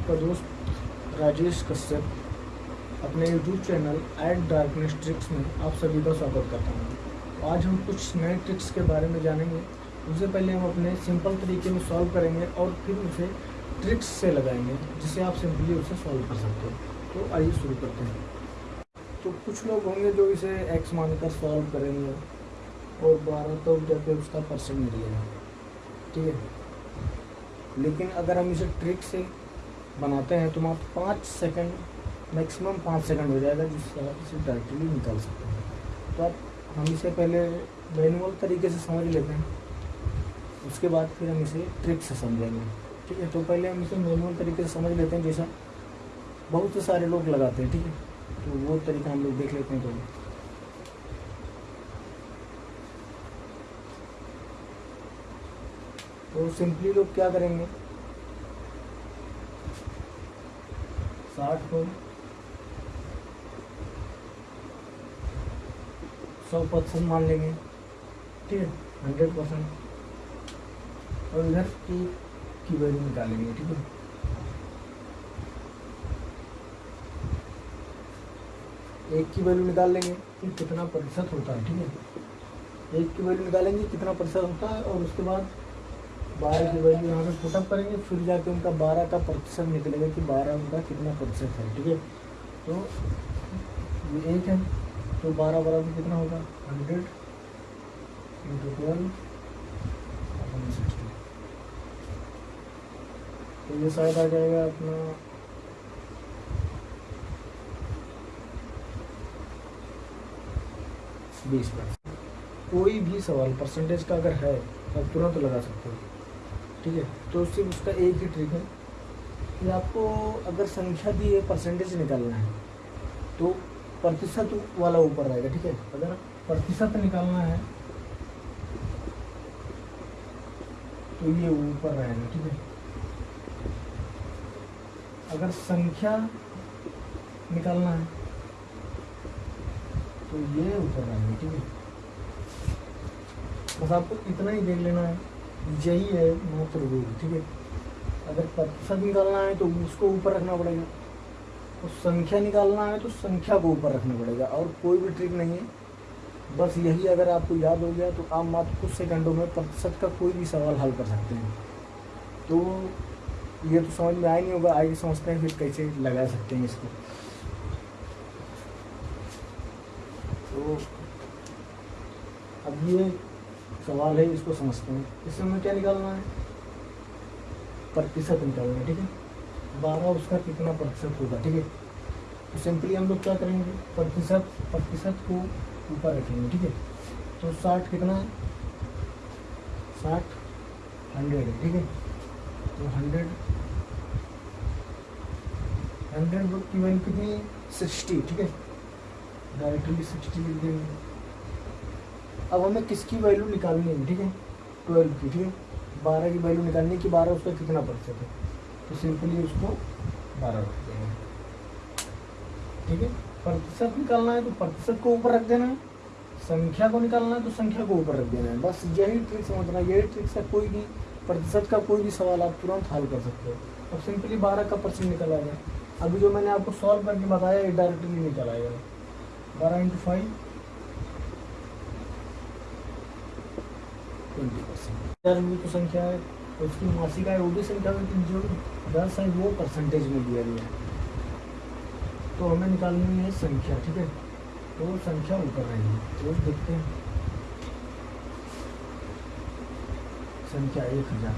आपका दोस्त राजेश कश्यप अपने YouTube channel at darkness tricks में आप सभी का स्वागत करता हूँ। आज हम कुछ नए ट्रिक्स के बारे में जानेंगे। उससे पहले हम अपने सिंपल तरीके में सॉल्व करेंगे और फिर उसे ट्रिक्स से लगाएँगे, जिसे आप सिंपली उसे सॉल्व कर सकते हो। तो आइए शुरू करते हैं। तो कुछ लोग होंगे जो इसे एक्स मानकर सॉल्व करेंगे और बारह तो जाके उसका परसेंट मिलेगा। ठीक है? लेकिन अगर हम इसे ट्रिक से बनाते हैं तो आप पाँच सेकंड मैक्सिमम पाँच सेकंड हो जाएगा, जिससे आप इसे डायरेक्टली निकाल सकते हैं। तो आप, हम इसे पहले मैनुअल तरीके से समझ लेते हैं। उसके बाद फिर हम इसे ट्रिक से समझेंगे, ठीक है? तो पहले हम इसे मैनुअल तरीके से समझ लेते हैं, जैसा बहुत सारे लोग लगाते हैं, ठीक है? तो वो तरीका हम लोग देख लेते हैं तो। तो सिंपली लोग क्या करेंगे साठ को सौ परसेंट मान लेंगे, ठीक है? हंड्रेड परसेंट और इधर की की वैल्यू निकालेंगे, ठीक है? एक की वैल्यू निकाल लेंगे कि कितना प्रतिशत होता है, ठीक है? एक की वैल्यू निकालेंगे, कितना प्रतिशत होता है, और उसके बाद बारह की वैल्यू यहाँ पे पुटअप करेंगे, फिर जाके उनका बारह का प्रतिशत निकलेगा कि बारह उनका कितना प्रतिशत है, ठीक है? तो ये एक है तो बारह बराबर कितना होगा? हंड्रेड इंटू ट्वेल्व सिक्सटी तो ये शायद आ जाएगा अपना बीस परसेंट। कोई भी सवाल परसेंटेज का अगर है तो तुरंत लगा सकते हो। ठीक है? तो सिर्फ़ उसका एक ही ट्रिक है। कि आपको अगर संख्या दी है परसेंटेज निकालना है तो प्रतिशत वाला ऊपर रहेगा, ठीक है? अगर प्रतिशत निकालना है तो ये ऊपर रहेगा, ठीक है? अगर संख्या निकालना है तो ये ऊपर रहेगा, ठीक है? बस आपको इतना ही देख लेना है। यही है मात्र रूल ठीक है? अगर प्रतिशत निकालना है तो उसको ऊपर रखना पड़ेगा। और संख्या निकालना है तो संख्या को ऊपर रखना पड़ेगा, और कोई भी ट्रिक नहीं है। बस यही अगर आपको याद हो गया तो आप मात्र कुछ सेकंडों में प्रतिशत का कोई भी सवाल हल कर सकते हैं। तो ये तो समझ में आया नहीं होगा, आगे समझते हैं फिर कैसे लगा सकते हैं इसको। तो अब ये सवाल है, इसको समझते हैं। इसमें हमें क्या निकालना है? प्रतिशत निकालना है, ठीक है? बारह उसका कितना प्रतिशत होगा, ठीक है? तो सिंपली हम लोग क्या करेंगे? प्रतिशत प्रतिशत को ऊपर रखेंगे, ठीक है? तो साठ कितना है? साठ हंड्रेड है, ठीक है? तो हंड्रेड हंड्रेड की वैल्यू कितनी सिक्सटी ठीक है? डायरेक्टली सिक्सटी लिख देंगे अब हमें किसकी वैल्यू निकालनी है? ठीक है? ट्वेल्व की, ठीक है? बारह की वैल्यू निकालनी है कि बारह उसका कितना प्रतिशत है तो सिंपली उसको बारह रख देंगे ठीक है? प्रतिशत निकालना है तो प्रतिशत को ऊपर रख देना है। संख्या को निकालना है तो संख्या को ऊपर रख देना है। बस यही ट्रिक समझना, यही ट्रिक से कोई भी प्रतिशत का कोई भी सवाल आप तुरंत हल कर सकते हो। अब सिंपली बारह का परसेंट निकल आएगा अभी जो मैंने आपको सॉल्व करके बताया, ये डायरेक्टली निकल आएगा। बारह इंटू फाइव ट्वेंटी परसेंट। संख्या है उसकी मासिक आय वो भी संख्या में जो दस है, वो परसेंटेज में दिया गया है। तो हमें निकालनी है संख्या, ठीक है? तो संख्या ऊपर रहेगी तो देखते हैं। संख्या एक हज़ार।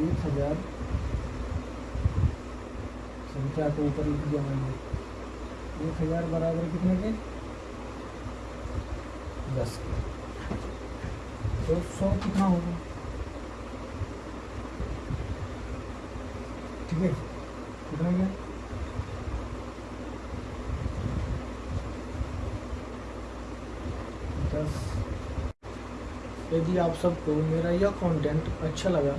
एक हज़ार। संख्या को ऊपर लिख दिया मैंने। एक हज़ार बराबर कितने के? दस तो सौ कितना होगा? ठीक है? कितना गया? दस। यदि आप सबको मेरा यह कंटेंट अच्छा लगा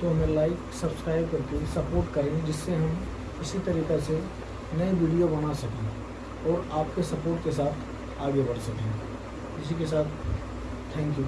तो हमें लाइक सब्सक्राइब करके सपोर्ट करें, जिससे हम इसी तरीक़े से नए वीडियो बना सकें और आपके सपोर्ट के साथ आगे बढ़ सकें। इसी के साथ थैंक यू